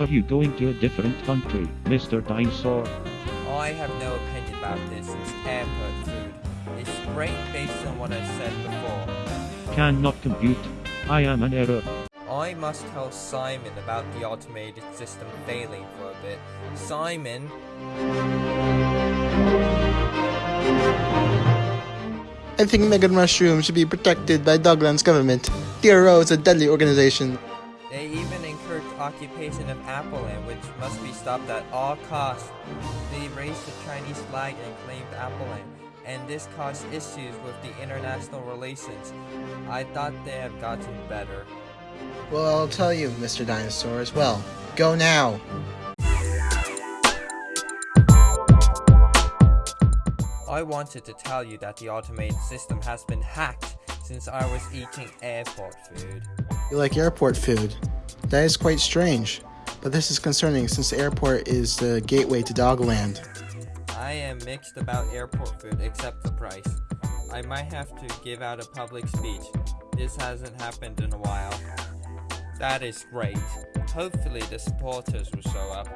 Are you going to a different country, Mr. Dinosaur? I have no opinion about this since airport food It's great based on what I said before. Cannot compute. I am an error. I must tell Simon about the automated system failing for a bit. Simon, I think Megan Mushroom should be protected by Dogland's government. DRO is a deadly organization. they even encourage occupation of Appleland, which must be stopped at all costs. They raised the Chinese flag and claimed Appleland, and this caused issues with the international relations. I thought they have gotten better. Well, I'll tell you, Mr. Dinosaur, as well. Go now! I wanted to tell you that the automated system has been hacked since I was eating airport food. You like airport food? That is quite strange. But this is concerning since the airport is the gateway to Dogland. I am mixed about airport food except the price. I might have to give out a public speech. This hasn't happened in a while. That is great. Hopefully the supporters will show up.